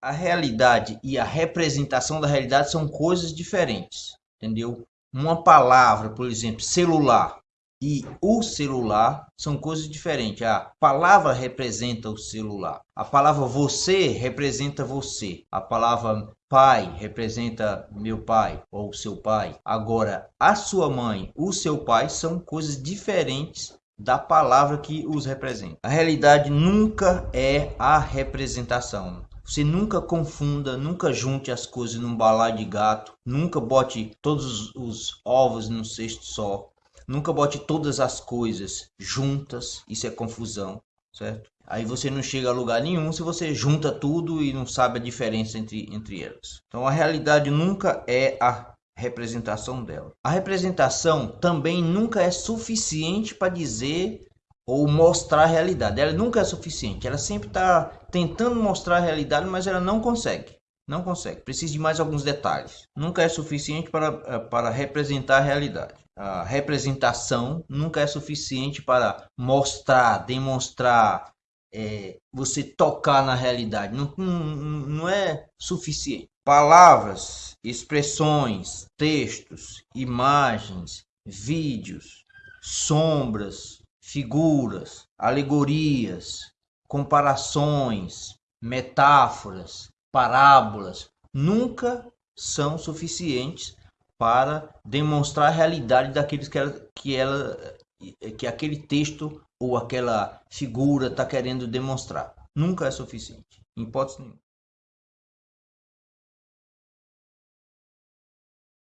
a realidade e a representação da realidade são coisas diferentes, entendeu? Uma palavra, por exemplo, celular e o celular são coisas diferentes. A palavra representa o celular. A palavra você representa você. A palavra pai representa meu pai ou seu pai. Agora, a sua mãe, o seu pai são coisas diferentes da palavra que os representa. A realidade nunca é a representação. Você nunca confunda, nunca junte as coisas num balaio de gato, nunca bote todos os ovos num cesto só, nunca bote todas as coisas juntas, isso é confusão, certo? Aí você não chega a lugar nenhum se você junta tudo e não sabe a diferença entre, entre elas. Então a realidade nunca é a representação dela. A representação também nunca é suficiente para dizer ou mostrar a realidade. Ela nunca é suficiente. Ela sempre está tentando mostrar a realidade, mas ela não consegue. Não consegue. Precisa de mais alguns detalhes. Nunca é suficiente para, eh, para representar a realidade. A representação nunca é suficiente para mostrar, demonstrar, é, você tocar na realidade. Não, não, não é suficiente. Palavras, expressões, textos, imagens, vídeos, sombras, figuras, alegorias, comparações, metáforas, parábolas, nunca são suficientes para demonstrar a realidade daqueles que ela, que, ela, que aquele texto ou aquela figura está querendo demonstrar. Nunca é suficiente, em hipótese nenhuma.